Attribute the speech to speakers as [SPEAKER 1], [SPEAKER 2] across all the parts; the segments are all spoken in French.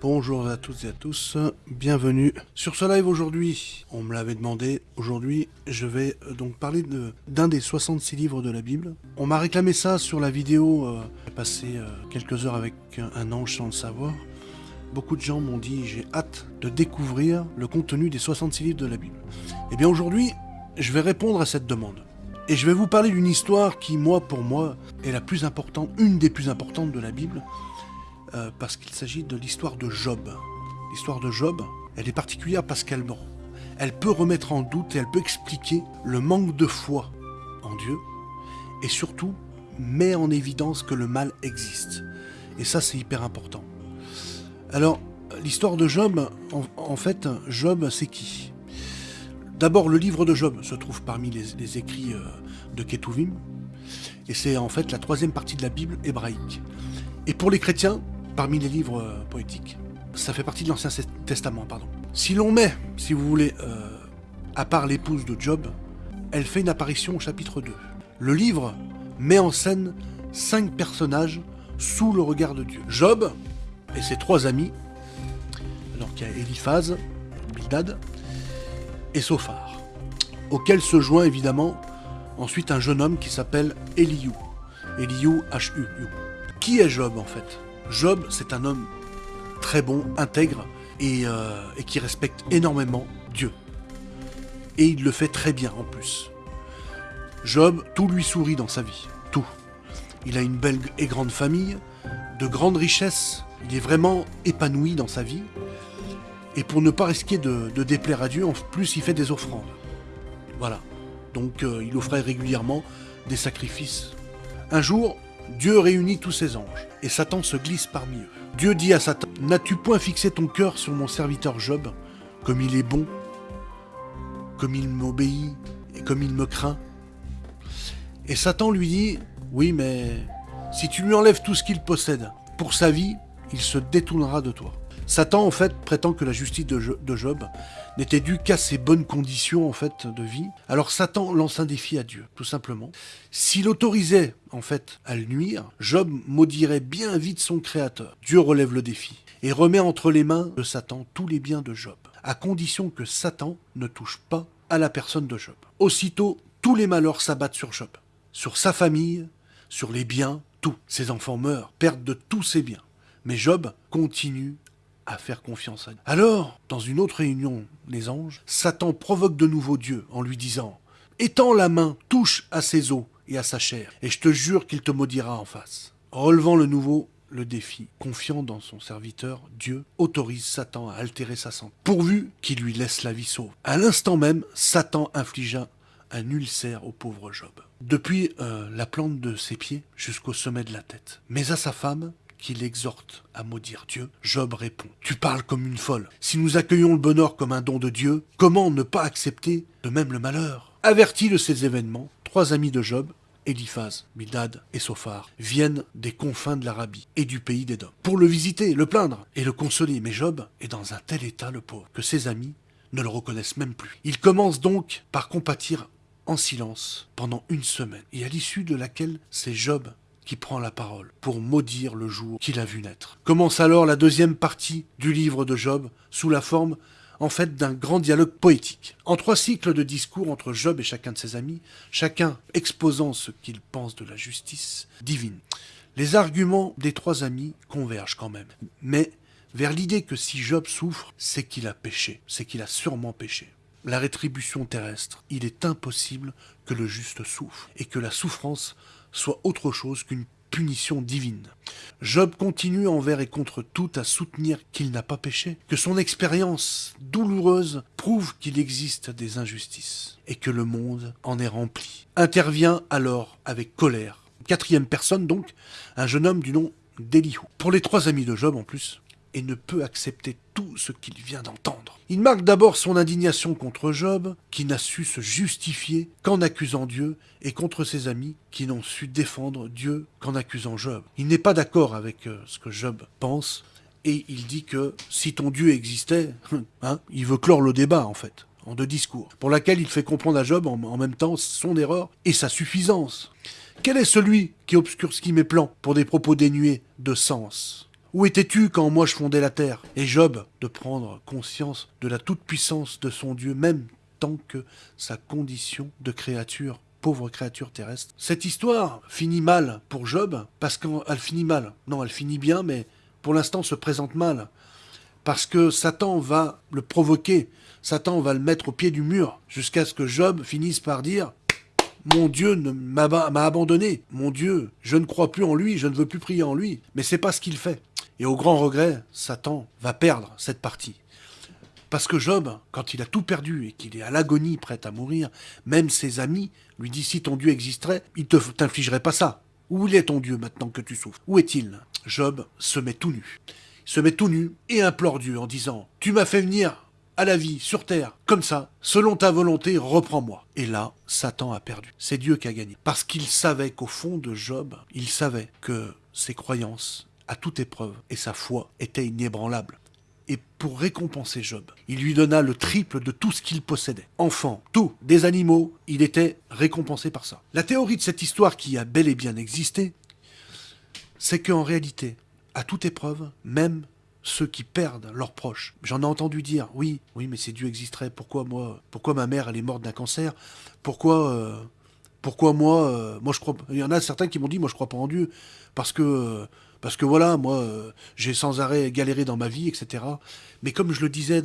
[SPEAKER 1] Bonjour à toutes et à tous, bienvenue sur ce live aujourd'hui. On me l'avait demandé, aujourd'hui je vais euh, donc parler d'un des 66 livres de la Bible. On m'a réclamé ça sur la vidéo, euh, j'ai passé euh, quelques heures avec un ange sans le savoir. Beaucoup de gens m'ont dit j'ai hâte de découvrir le contenu des 66 livres de la Bible. Et eh bien aujourd'hui, je vais répondre à cette demande. Et je vais vous parler d'une histoire qui, moi, pour moi, est la plus importante, une des plus importantes de la Bible, euh, parce qu'il s'agit de l'histoire de Job. L'histoire de Job, elle est particulière parce qu'elle elle peut remettre en doute et elle peut expliquer le manque de foi en Dieu et surtout met en évidence que le mal existe. Et ça, c'est hyper important. Alors, l'histoire de Job, en, fait, Job, c'est qui? D'abord, le livre de Job se trouve parmi les, écrits euh, de Ketuvim, et c'est en fait la troisième partie de la Bible hébraïque. Et pour les chrétiens, parmi les livres euh, poétiques. Ça fait partie de l'Ancien Testament, pardon. Si l'on met, si vous voulez, euh, à part l'épouse de Job, elle fait une apparition au chapitre 2. Le livre met en scène cinq personnages sous le regard de Dieu. Job et ses trois amis, alors qu'il y a Eliphaz, Bildad et Sophar, auquel se joint évidemment ensuite un jeune homme qui s'appelle Eliou. Eliou, H-U. Qui est Job en fait? Job, c'est un homme très bon, intègre, euh, et, qui respecte énormément Dieu. Et il le fait très bien en plus. Job, tout lui sourit dans sa vie, tout. Il a une belle et grande famille, de grandes richesses, il est vraiment épanoui dans sa vie. Et pour ne pas risquer de, déplaire à Dieu, en plus il fait des offrandes. Voilà. Donc euh, il offrait régulièrement des sacrifices. Un jour, Dieu réunit tous ses anges, et Satan se glisse parmi eux. Dieu dit à Satan, N'as-tu point fixé ton cœur sur mon serviteur Job, comme il est bon, comme il m'obéit, et comme il me craint? Et Satan lui dit, Oui, mais si tu lui enlèves tout ce qu'il possède, pour sa vie, il se détournera de toi. Satan, en fait, prétend que la justice de Job n'était due qu'à ses bonnes conditions, en fait, de vie. Alors Satan lance un défi à Dieu, tout simplement. S'il autorisait, en fait, à le nuire, Job maudirait bien vite son créateur. Dieu relève le défi et remet entre les mains de Satan tous les biens de Job, à condition que Satan ne touche pas à la personne de Job. Aussitôt, tous les malheurs s'abattent sur Job, sur sa famille, sur les biens, tout. Ses enfants meurent, perdent de tous ses biens. Mais Job continue à faire confiance à Dieu. Alors, dans une autre réunion, les anges, Satan provoque de nouveau Dieu en lui disant Étends la main, touche à ses os et à sa chair, et je te jure qu'il te maudira en face. Relevant le nouveau le défi, confiant dans son serviteur, Dieu autorise Satan à altérer sa santé, pourvu qu'il lui laisse la vie sauve. À l'instant même, Satan infligea un ulcère au pauvre Job, depuis euh, la plante de ses pieds jusqu'au sommet de la tête. Mais à sa femme, qui l'exhorte à maudire Dieu, Job répond Tu parles comme une folle. Si nous accueillons le bonheur comme un don de Dieu, comment ne pas accepter de même le malheur? Avertis de ces événements, trois amis de Job, Eliphaz, Bildad et Sophar, viennent des confins de l'Arabie et du pays d'Édom, pour le visiter, le plaindre et le consoler. Mais Job est dans un tel état, le pauvre, que ses amis ne le reconnaissent même plus. Il commence donc par compatir en silence pendant une semaine, et à l'issue de laquelle c'est Job qui prend la parole pour maudire le jour qu'il a vu naître. Commence alors la deuxième partie du livre de Job sous la forme en fait d'un grand dialogue poétique. En trois cycles de discours entre Job et chacun de ses amis, chacun exposant ce qu'il pense de la justice divine. Les arguments des trois amis convergent quand même, mais vers l'idée que si Job souffre, c'est qu'il a péché, c'est qu'il a sûrement péché. La rétribution terrestre, il est impossible que le juste souffre, et que la souffrance soit autre chose qu'une punition divine. Job continue envers et contre tout à soutenir qu'il n'a pas péché, que son expérience douloureuse prouve qu'il existe des injustices, et que le monde en est rempli. Intervient alors avec colère. Quatrième personne donc, un jeune homme du nom d'Elihu. Pour les trois amis de Job en plus, et ne peut accepter tout ce qu'il vient d'entendre. Il marque d'abord son indignation contre Job, qui n'a su se justifier qu'en accusant Dieu, et contre ses amis, qui n'ont su défendre Dieu qu'en accusant Job. Il n'est pas d'accord avec euh, ce que Job pense, et il dit que si ton Dieu existait, hein, il veut clore le débat en fait, en deux discours, pour laquelle il fait comprendre à Job en, en même temps son erreur et sa suffisance. Quel est celui qui obscurcit mes plans pour des propos dénués de sens? Où étais-tu quand moi je fondais la terre? Et Job de prendre conscience de la toute-puissance de son Dieu, même tant que sa condition de créature pauvre créature terrestre. Cette histoire finit mal pour Job, parce qu'elle finit mal. Non, elle finit bien, mais pour l'instant se présente mal. Parce que Satan va le provoquer, Satan va le mettre au pied du mur, jusqu'à ce que Job finisse par dire mon Dieu m'a abandonné. Mon Dieu, je ne crois plus en lui, je ne veux plus prier en lui. Mais c'est pas ce qu'il fait. Et au grand regret, Satan va perdre cette partie. Parce que Job, quand il a tout perdu et qu'il est à l'agonie, prêt à mourir, même ses amis lui disent si ton Dieu existerait, il ne t'infligerait pas ça. Où est ton Dieu maintenant que tu souffres? Où est-il? Job se met tout nu. Il se met tout nu et implore Dieu en disant Tu m'as fait venir à la vie sur terre, comme ça, selon ta volonté, reprends-moi. Et là, Satan a perdu. C'est Dieu qui a gagné. Parce qu'il savait qu'au fond de Job, il savait que ses croyances, à toute épreuve, et sa foi étaient inébranlables et pour récompenser Job, il lui donna le triple de tout ce qu'il possédait. Enfants, tout, des animaux, il était récompensé par ça. La théorie de cette histoire qui a bel et bien existé, c'est qu'en réalité, à toute épreuve, même ceux qui perdent leurs proches. J'en ai entendu dire, oui, oui, mais si Dieu existerait, pourquoi moi, pourquoi ma mère elle est morte d'un cancer Pourquoi, euh, pourquoi moi, euh, moi je crois. Il y en a certains qui m'ont dit, moi je crois pas en Dieu, parce que euh, parce que voilà, moi, euh, j'ai sans arrêt galéré dans ma vie, etc. Mais comme je le disais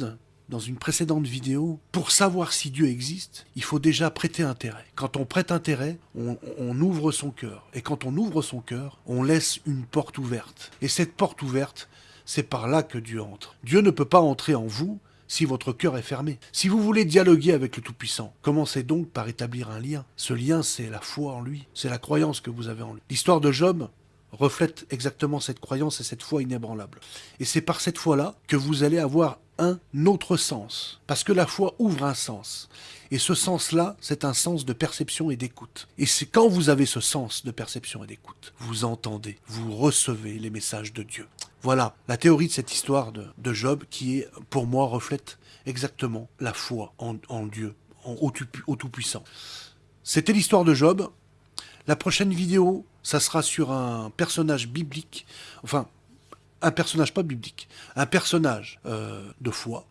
[SPEAKER 1] dans une précédente vidéo, pour savoir si Dieu existe, il faut déjà prêter intérêt. Quand on prête intérêt, on, on ouvre son cœur. Et quand on ouvre son cœur, on laisse une porte ouverte. Et cette porte ouverte, c'est par là que Dieu entre. Dieu ne peut pas entrer en vous si votre cœur est fermé. Si vous voulez dialoguer avec le Tout-Puissant, commencez donc par établir un lien. Ce lien, c'est la foi en lui, c'est la croyance que vous avez en lui. L'histoire de Job, reflète exactement cette croyance et cette foi inébranlable. Et c'est par cette foi-là que vous allez avoir un autre sens. Parce que la foi ouvre un sens. Et ce sens-là, c'est un sens de perception et d'écoute. Et c'est quand vous avez ce sens de perception et d'écoute, vous entendez, vous recevez les messages de Dieu. Voilà la théorie de cette histoire de, Job qui, est, pour moi, reflète exactement la foi en, Dieu, en, au Tout-Puissant. C'était l'histoire de Job. La prochaine vidéo, ça sera sur un personnage biblique, enfin, un personnage pas biblique, un personnage euh, de foi,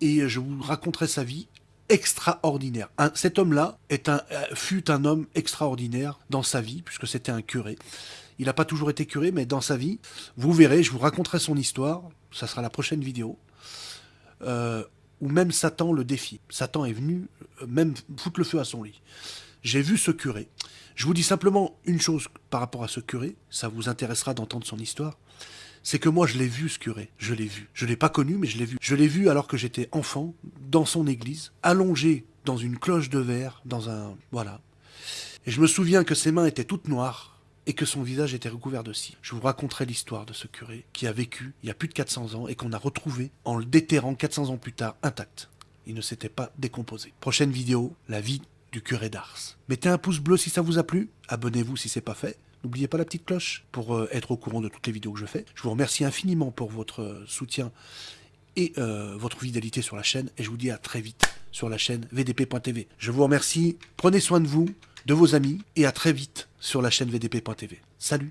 [SPEAKER 1] et je vous raconterai sa vie extraordinaire. cet homme-là euh, fut un homme extraordinaire dans sa vie, puisque c'était un curé. Il n'a pas toujours été curé, mais dans sa vie, vous verrez, je vous raconterai son histoire, ça sera la prochaine vidéo, euh, où même Satan le défie. Satan est venu même foutre le feu à son lit. J'ai vu ce curé, je vous dis simplement une chose par rapport à ce curé, ça vous intéressera d'entendre son histoire, c'est que moi je l'ai vu ce curé, je l'ai vu. Je ne l'ai pas connu, mais je l'ai vu. Je l'ai vu alors que j'étais enfant, dans son église, allongé dans une cloche de verre, dans un... voilà. Et je me souviens que ses mains étaient toutes noires, et que son visage était recouvert de cire. Je vous raconterai l'histoire de ce curé qui a vécu il y a plus de 400 ans et qu'on a retrouvé en le déterrant 400 ans plus tard intact. Il ne s'était pas décomposé. Prochaine vidéo, la vie curé d'Ars. Mettez un pouce bleu si ça vous a plu, abonnez-vous si c'est pas fait, N'oubliez pas la petite cloche pour euh, être au courant de toutes les vidéos que je fais. Je vous remercie infiniment pour votre euh, soutien et euh, votre fidélité sur la chaîne. Et je vous dis à très vite sur la chaîne vdp.tv. Je vous remercie, prenez soin de vous, de vos amis, et à très vite sur la chaîne vdp.tv. Salut